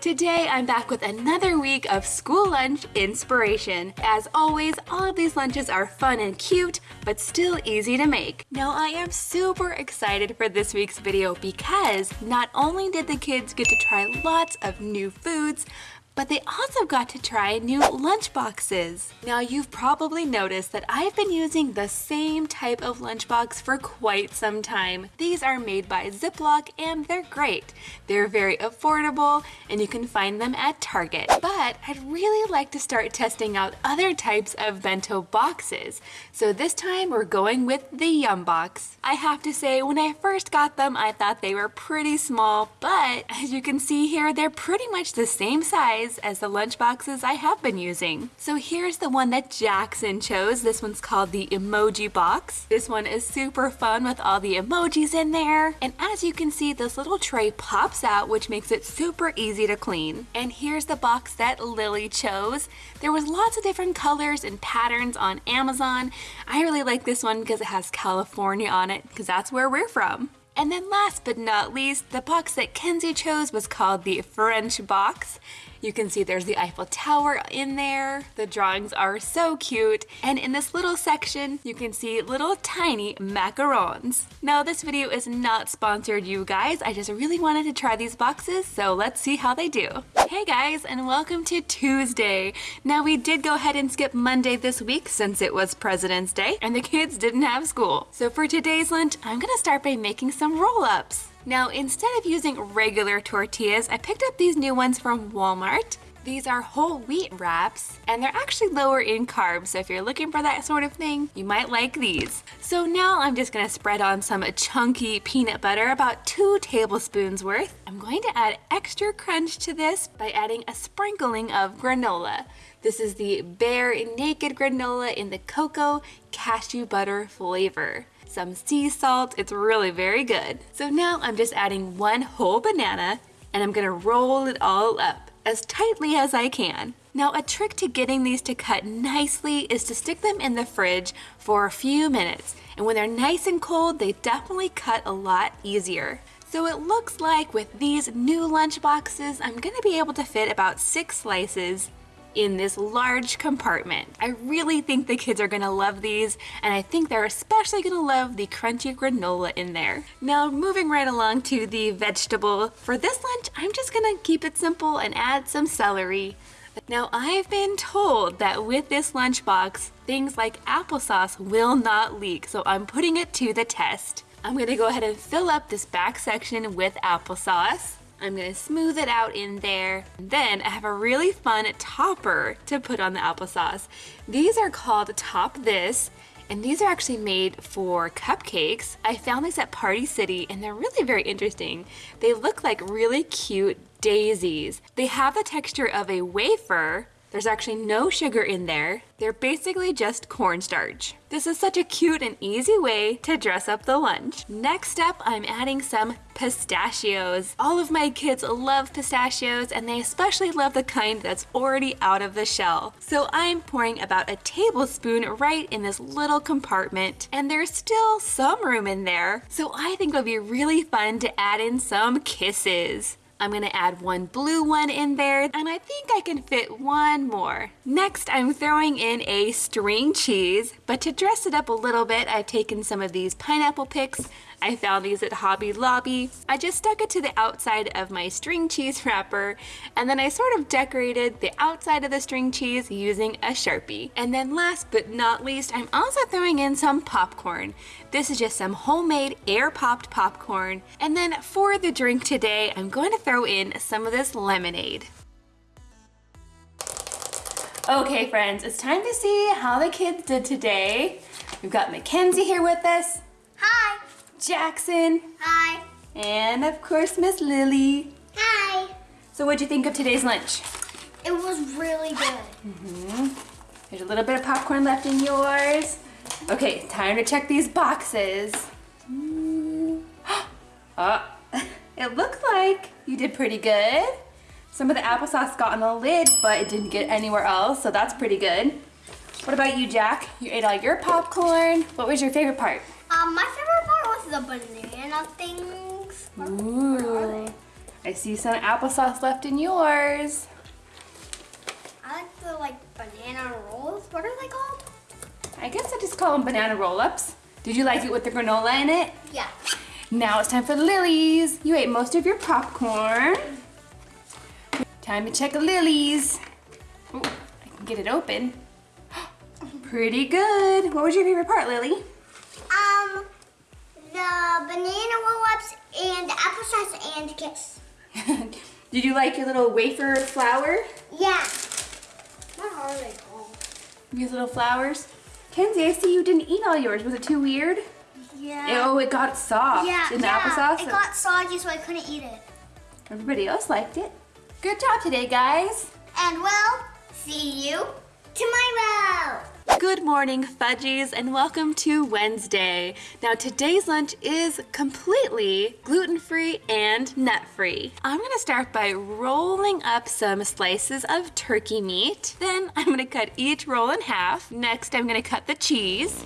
Today I'm back with another week of school lunch inspiration. As always, all of these lunches are fun and cute, but still easy to make. Now I am super excited for this week's video because not only did the kids get to try lots of new foods, but they also got to try new lunchboxes. Now you've probably noticed that I've been using the same type of lunchbox for quite some time. These are made by Ziploc and they're great. They're very affordable and you can find them at Target. But I'd really like to start testing out other types of bento boxes. So this time we're going with the Yum Box. I have to say when I first got them I thought they were pretty small but as you can see here they're pretty much the same size size as the lunch boxes I have been using. So here's the one that Jackson chose. This one's called the emoji box. This one is super fun with all the emojis in there. And as you can see, this little tray pops out, which makes it super easy to clean. And here's the box that Lily chose. There was lots of different colors and patterns on Amazon. I really like this one because it has California on it, because that's where we're from. And then last but not least, the box that Kenzie chose was called the French box. You can see there's the Eiffel Tower in there. The drawings are so cute. And in this little section, you can see little tiny macarons. Now this video is not sponsored you guys. I just really wanted to try these boxes, so let's see how they do. Hey guys, and welcome to Tuesday. Now we did go ahead and skip Monday this week since it was President's Day and the kids didn't have school. So for today's lunch, I'm gonna start by making some roll-ups. Now, instead of using regular tortillas, I picked up these new ones from Walmart. These are whole wheat wraps and they're actually lower in carbs. So if you're looking for that sort of thing, you might like these. So now I'm just gonna spread on some chunky peanut butter, about two tablespoons worth. I'm going to add extra crunch to this by adding a sprinkling of granola. This is the Bear Naked granola in the cocoa cashew butter flavor some sea salt. It's really very good. So now I'm just adding one whole banana and I'm gonna roll it all up as tightly as I can. Now a trick to getting these to cut nicely is to stick them in the fridge for a few minutes. And when they're nice and cold, they definitely cut a lot easier. So it looks like with these new lunch boxes, I'm gonna be able to fit about six slices in this large compartment. I really think the kids are gonna love these and I think they're especially gonna love the crunchy granola in there. Now moving right along to the vegetable. For this lunch, I'm just gonna keep it simple and add some celery. Now I've been told that with this lunchbox, things like applesauce will not leak, so I'm putting it to the test. I'm gonna go ahead and fill up this back section with applesauce. I'm gonna smooth it out in there. Then I have a really fun topper to put on the applesauce. These are called Top This, and these are actually made for cupcakes. I found these at Party City and they're really very interesting. They look like really cute daisies. They have the texture of a wafer, there's actually no sugar in there. They're basically just cornstarch. This is such a cute and easy way to dress up the lunch. Next up, I'm adding some pistachios. All of my kids love pistachios and they especially love the kind that's already out of the shell. So I'm pouring about a tablespoon right in this little compartment and there's still some room in there. So I think it'll be really fun to add in some kisses. I'm gonna add one blue one in there and I think I can fit one more. Next, I'm throwing in a string cheese, but to dress it up a little bit, I've taken some of these pineapple picks. I found these at Hobby Lobby. I just stuck it to the outside of my string cheese wrapper and then I sort of decorated the outside of the string cheese using a Sharpie. And then last but not least, I'm also throwing in some popcorn. This is just some homemade air popped popcorn. And then for the drink today, I'm going to throw in some of this lemonade. Okay friends, it's time to see how the kids did today. We've got Mackenzie here with us. Hi. Jackson. Hi. And of course, Miss Lily. Hi. So what'd you think of today's lunch? It was really good. Mm -hmm. There's a little bit of popcorn left in yours. Okay, time to check these boxes. Oh, it looks like you did pretty good. Some of the applesauce got on the lid, but it didn't get anywhere else, so that's pretty good. What about you, Jack? You ate all your popcorn. What was your favorite part? Um, my favorite part was the banana things. Ooh. I see some applesauce left in yours. I like the like banana rolls. What are they called? I guess I just call them banana roll-ups. Did you like it with the granola in it? Yeah. Now it's time for Lily's. You ate most of your popcorn. Time to check Lily's. Ooh, I can get it open. Pretty good. What was your favorite part, Lily? Um, the banana roll-ups and the applesauce and kiss. Did you like your little wafer flower? Yeah. What are they called? These little flowers? Kenzie, I see you didn't eat all yours. Was it too weird? Yeah. Oh, it got soft yeah, in the yeah. applesauce. It got soggy, so I couldn't eat it. Everybody else liked it. Good job today, guys. And we'll see you tomorrow. Good morning, Fudgies, and welcome to Wednesday. Now, today's lunch is completely gluten-free and nut-free. I'm gonna start by rolling up some slices of turkey meat. Then I'm gonna cut each roll in half. Next, I'm gonna cut the cheese.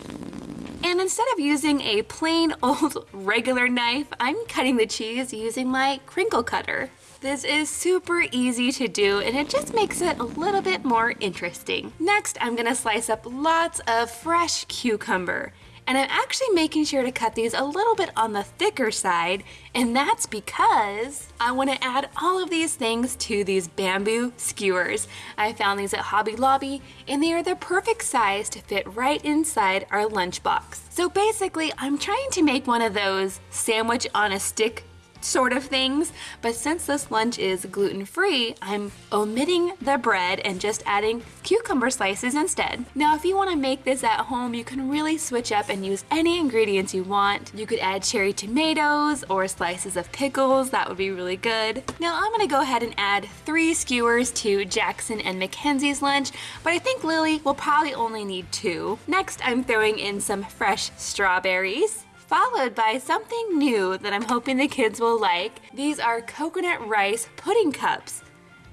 And instead of using a plain old regular knife, I'm cutting the cheese using my crinkle cutter. This is super easy to do and it just makes it a little bit more interesting. Next, I'm gonna slice up lots of fresh cucumber. And I'm actually making sure to cut these a little bit on the thicker side, and that's because I wanna add all of these things to these bamboo skewers. I found these at Hobby Lobby, and they are the perfect size to fit right inside our lunchbox. So basically, I'm trying to make one of those sandwich on a stick sort of things, but since this lunch is gluten-free, I'm omitting the bread and just adding cucumber slices instead. Now, if you wanna make this at home, you can really switch up and use any ingredients you want. You could add cherry tomatoes or slices of pickles, that would be really good. Now, I'm gonna go ahead and add three skewers to Jackson and Mackenzie's lunch, but I think Lily will probably only need two. Next, I'm throwing in some fresh strawberries followed by something new that I'm hoping the kids will like. These are coconut rice pudding cups.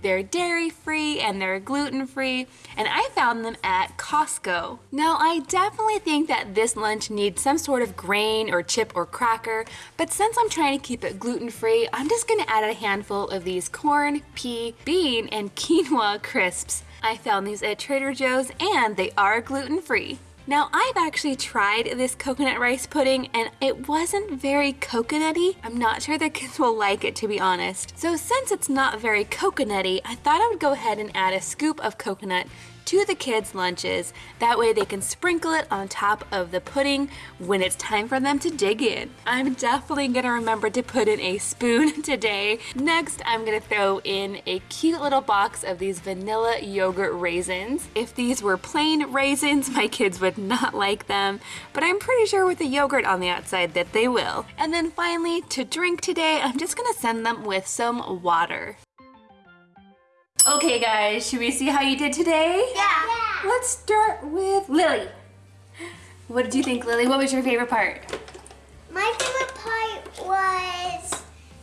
They're dairy free and they're gluten free, and I found them at Costco. Now, I definitely think that this lunch needs some sort of grain or chip or cracker, but since I'm trying to keep it gluten free, I'm just gonna add a handful of these corn, pea, bean, and quinoa crisps. I found these at Trader Joe's and they are gluten free. Now, I've actually tried this coconut rice pudding and it wasn't very coconutty. I'm not sure the kids will like it, to be honest. So since it's not very coconutty, I thought I would go ahead and add a scoop of coconut to the kids' lunches. That way they can sprinkle it on top of the pudding when it's time for them to dig in. I'm definitely gonna remember to put in a spoon today. Next, I'm gonna throw in a cute little box of these vanilla yogurt raisins. If these were plain raisins, my kids would not like them, but I'm pretty sure with the yogurt on the outside that they will. And then finally, to drink today, I'm just gonna send them with some water. Okay guys, should we see how you did today? Yeah. yeah. Let's start with Lily. What did you think, Lily? What was your favorite part? My favorite part was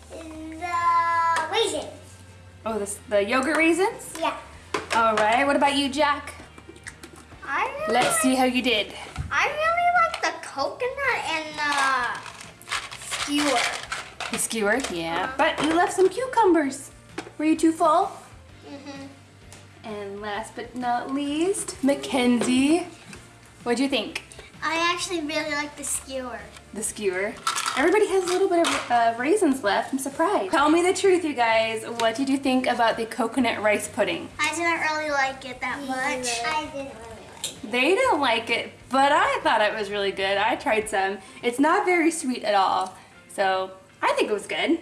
the raisins. Oh, this, the yogurt raisins? Yeah. All right, what about you, Jack? I really Let's see how you did. I really like the coconut and the skewer. The skewer, yeah. Uh-huh. But you left some cucumbers. Were you too full? Mm-hmm. And last but not least, Mackenzie. What'd you think? I actually really like the skewer. The skewer. Everybody has a little bit of uh, raisins left. I'm surprised. Tell me the truth, you guys. What did you think about the coconut rice pudding? I didn't really like it that much. I didn't really like it. They didn't like it, but I thought it was really good. I tried some. It's not very sweet at all, so I think it was good.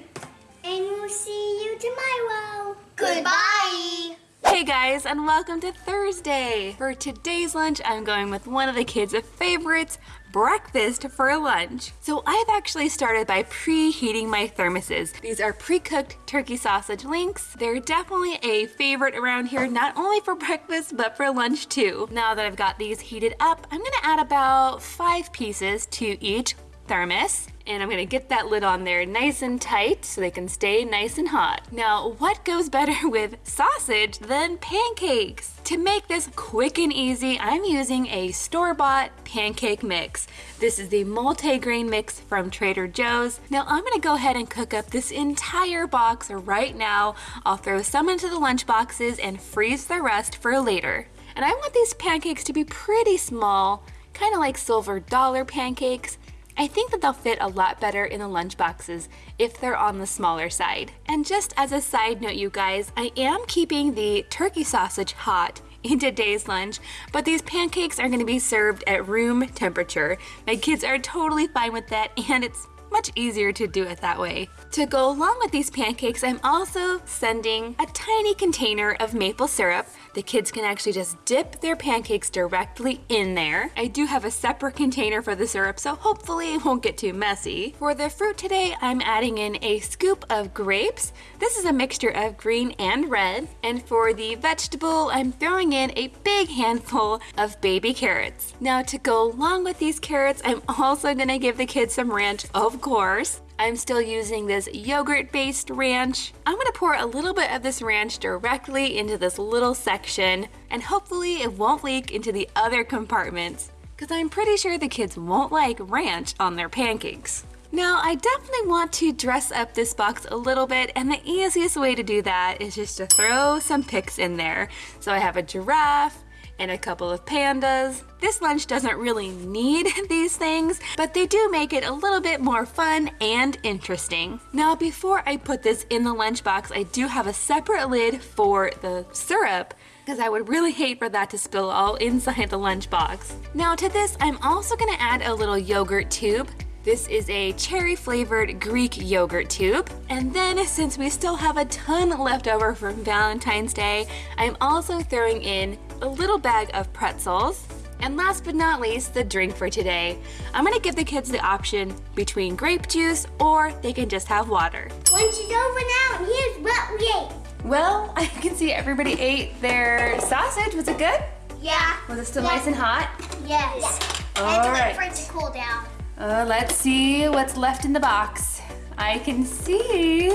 And we'll see you tomorrow. Goodbye. Hey guys, and welcome to Thursday. For today's lunch, I'm going with one of the kids' favorites, breakfast for lunch. So I've actually started by preheating my thermoses. These are pre-cooked turkey sausage links. They're definitely a favorite around here, not only for breakfast, but for lunch too. Now that I've got these heated up, I'm gonna add about five pieces to each thermos and I'm gonna get that lid on there nice and tight so they can stay nice and hot. Now, what goes better with sausage than pancakes? To make this quick and easy, I'm using a store-bought pancake mix. This is the multi-grain mix from Trader Joe's. Now I'm gonna go ahead and cook up this entire box right now. I'll throw some into the lunch boxes and freeze the rest for later. And I want these pancakes to be pretty small, kind of like silver dollar pancakes. I think that they'll fit a lot better in the lunch boxes if they're on the smaller side. And just as a side note, you guys, I am keeping the turkey sausage hot in today's lunch, but these pancakes are gonna be served at room temperature. My kids are totally fine with that and it's much easier to do it that way. To go along with these pancakes, I'm also sending a tiny container of maple syrup. The kids can actually just dip their pancakes directly in there. I do have a separate container for the syrup, so hopefully it won't get too messy. For the fruit today, I'm adding in a scoop of grapes. This is a mixture of green and red. And for the vegetable, I'm throwing in a big handful of baby carrots. Now to go along with these carrots, I'm also gonna give the kids some ranch, of course. I'm still using this yogurt-based ranch. I'm gonna pour a little bit of this ranch directly into this little section, and hopefully it won't leak into the other compartments, because I'm pretty sure the kids won't like ranch on their pancakes. Now, I definitely want to dress up this box a little bit, and the easiest way to do that is just to throw some pics in there. So I have a giraffe, and a couple of pandas. This lunch doesn't really need these things, but they do make it a little bit more fun and interesting. Now, before I put this in the lunchbox, I do have a separate lid for the syrup because I would really hate for that to spill all inside the lunchbox. Now to this, I'm also gonna add a little yogurt tube. This is a cherry flavored Greek yogurt tube. And then since we still have a ton left over from Valentine's Day, I'm also throwing in a little bag of pretzels. And last but not least, the drink for today. I'm gonna give the kids the option between grape juice or they can just have water. Lunch is over now, and here's what we ate. Well, I can see everybody ate their sausage. Was it good? Yeah. Was it still Yeah. nice and hot? Yes. All I had to right. wait for it to cool down. Uh, let's see what's left in the box. I can see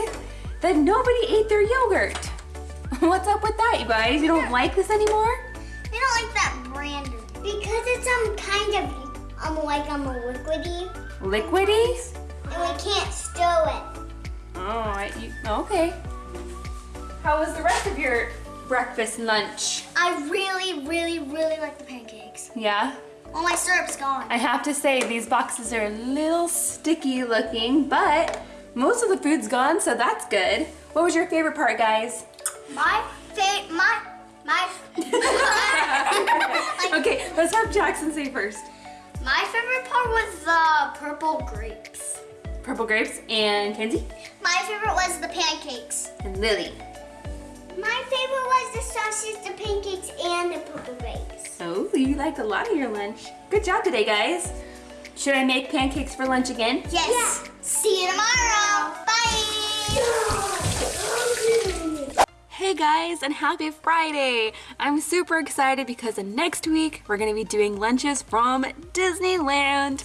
that nobody ate their yogurt. What's up with that, you guys? You don't like this anymore? I don't like that brand because it's um kind of um like um liquidy, Liquidy? and we can't stow it. Oh, I, you, okay. How was the rest of your breakfast lunch? I really, really, really like the pancakes. Yeah? All my syrup's gone. I have to say, these boxes are a little sticky looking, but most of the food's gone, so that's good. What was your favorite part, guys? My fa- my my Okay, let's have Jackson say first. my favorite part was the purple grapes. Purple grapes and Kenzie My favorite was the pancakes. and Lily. My favorite was the sausage, the pancakes, and the purple grapes. Oh, you liked a lot of your lunch. Good job today, guys. Should I make pancakes for lunch again? Yes. See you tomorrow. Bye. Hey guys, and happy Friday! I'm super excited because next week we're gonna be doing lunches from Disneyland.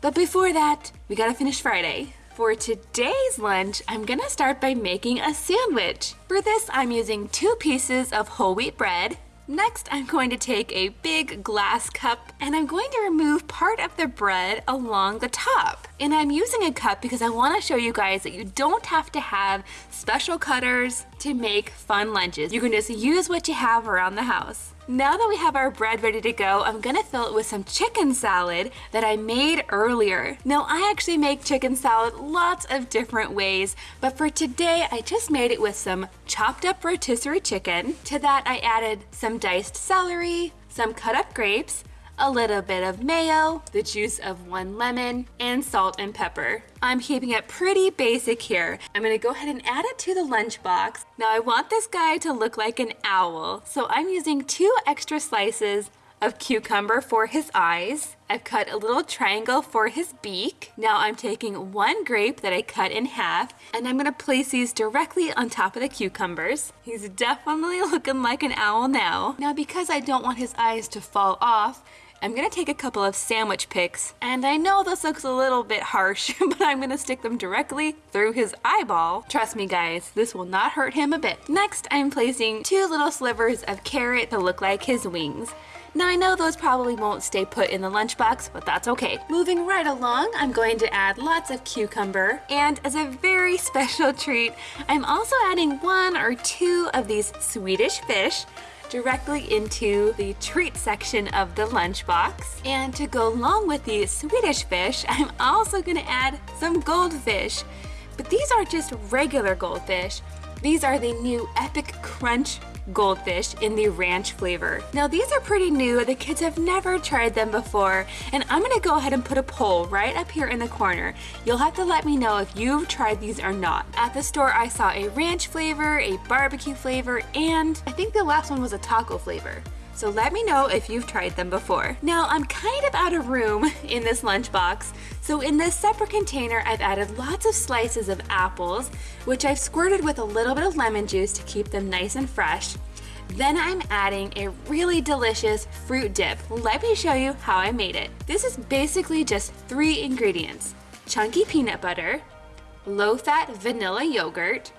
But before that, we gotta finish Friday. For today's lunch, I'm gonna start by making a sandwich. For this, I'm using two pieces of whole wheat bread. Next, I'm going to take a big glass cup and I'm going to remove part of the bread along the top. And I'm using a cup because I want to show you guys that you don't have to have special cutters to make fun lunches. You can just use what you have around the house. Now that we have our bread ready to go, I'm gonna fill it with some chicken salad that I made earlier. Now, I actually make chicken salad lots of different ways, but for today, I just made it with some chopped up rotisserie chicken. To that, I added some diced celery, some cut up grapes, a little bit of mayo, the juice of one lemon, and salt and pepper. I'm keeping it pretty basic here. I'm gonna go ahead and add it to the lunchbox. Now I want this guy to look like an owl, so I'm using two extra slices of cucumber for his eyes. I've cut a little triangle for his beak. Now I'm taking one grape that I cut in half and I'm gonna place these directly on top of the cucumbers. He's definitely looking like an owl now. Now because I don't want his eyes to fall off, I'm gonna take a couple of sandwich picks, and I know this looks a little bit harsh, but I'm gonna stick them directly through his eyeball. Trust me guys, this will not hurt him a bit. Next, I'm placing two little slivers of carrot to look like his wings. Now I know those probably won't stay put in the lunchbox, but that's okay. Moving right along, I'm going to add lots of cucumber. And as a very special treat, I'm also adding one or two of these Swedish fish directly into the treat section of the lunchbox. And to go along with the Swedish fish, I'm also gonna add some goldfish. But these aren't just regular goldfish. These are the new Epic Crunch goldfish in the ranch flavor. Now these are pretty new, the kids have never tried them before, and I'm gonna go ahead and put a poll right up here in the corner. You'll have to let me know if you've tried these or not. At the store I saw a ranch flavor, a barbecue flavor, and I think the last one was a taco flavor. So let me know if you've tried them before. Now I'm kind of out of room in this lunchbox, so in this separate container I've added lots of slices of apples, which I've squirted with a little bit of lemon juice to keep them nice and fresh. Then I'm adding a really delicious fruit dip. Let me show you how I made it. This is basically just three ingredients. Chunky peanut butter, low-fat vanilla yogurt,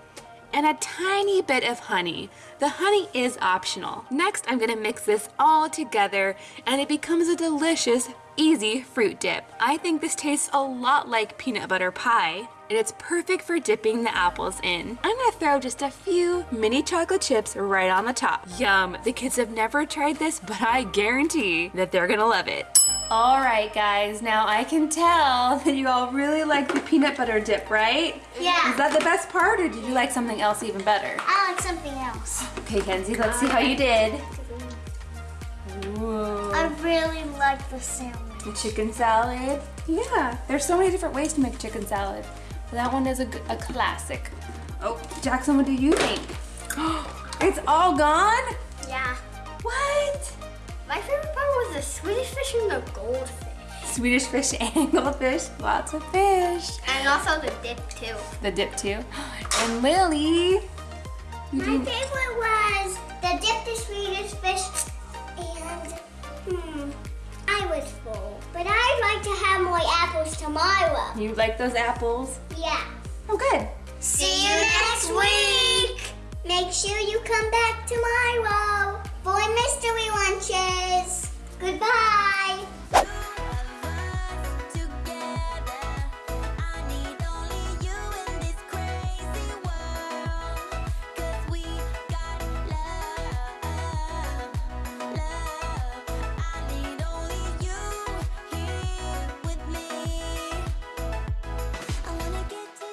and a tiny bit of honey. The honey is optional. Next, I'm gonna mix this all together and it becomes a delicious, easy fruit dip. I think this tastes a lot like peanut butter pie and it's perfect for dipping the apples in. I'm gonna throw just a few mini chocolate chips right on the top. Yum, the kids have never tried this, but I guarantee that they're gonna love it. All right, guys, now I can tell that you all really like the peanut butter dip, right? Yeah. Is that the best part, or did you like something else even better? I like something else. Okay, Kenzie, let's see how you did. I really like the sandwich. The chicken salad. Yeah, there's so many different ways to make chicken salad. But that one is a classic. Oh, Jackson, what do you think? it's all gone? Yeah. What? My favorite part was the Swedish fish and the goldfish. Swedish fish and goldfish. Lots of fish. And also the dip too. The dip too. And Lily. My didn't- favorite was the dip, the Swedish fish, and hmm, I was full. But I'd like to have more apples tomorrow. You like those apples? Yeah. Oh, good. See you next week. Make sure you come back tomorrow for mystery lunches. Goodbye.